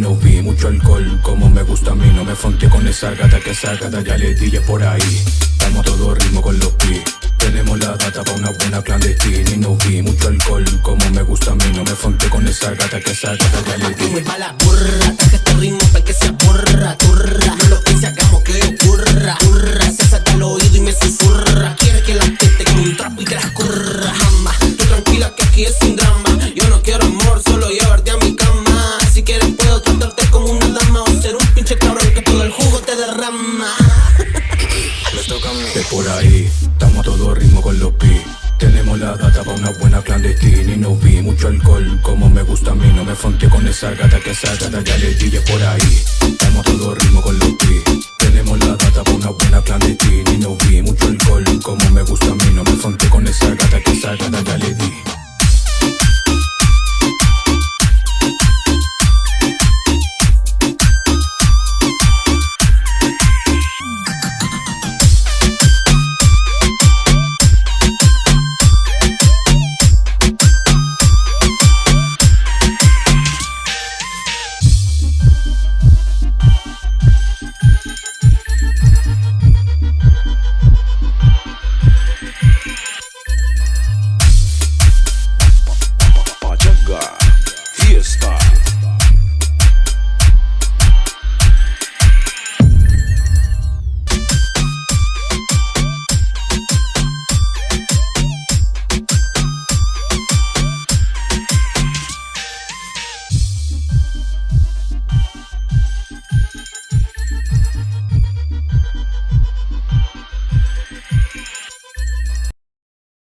no vi mucho alcohol como me gusta a mí No me fonte con esa gata que esa gata ya le dije por ahí. Estamos todo ritmo con los pi Tenemos la data pa' una buena clandestina Y no vi mucho alcohol como me gusta a mí No me fonte con esa gata que esa gata ya le di. La Es por ahí, estamos a todo ritmo con los pi Tenemos la data para una buena clandestina y no vi mucho alcohol. Como me gusta a mí, no me fonte con esa gata que esa gata ya le di es por ahí. Estamos a todo ritmo con los pi Tenemos la data para una buena clandestina y no vi mucho alcohol. Como me gusta a mí, no me fonte con esa gata que esa gata ya le di.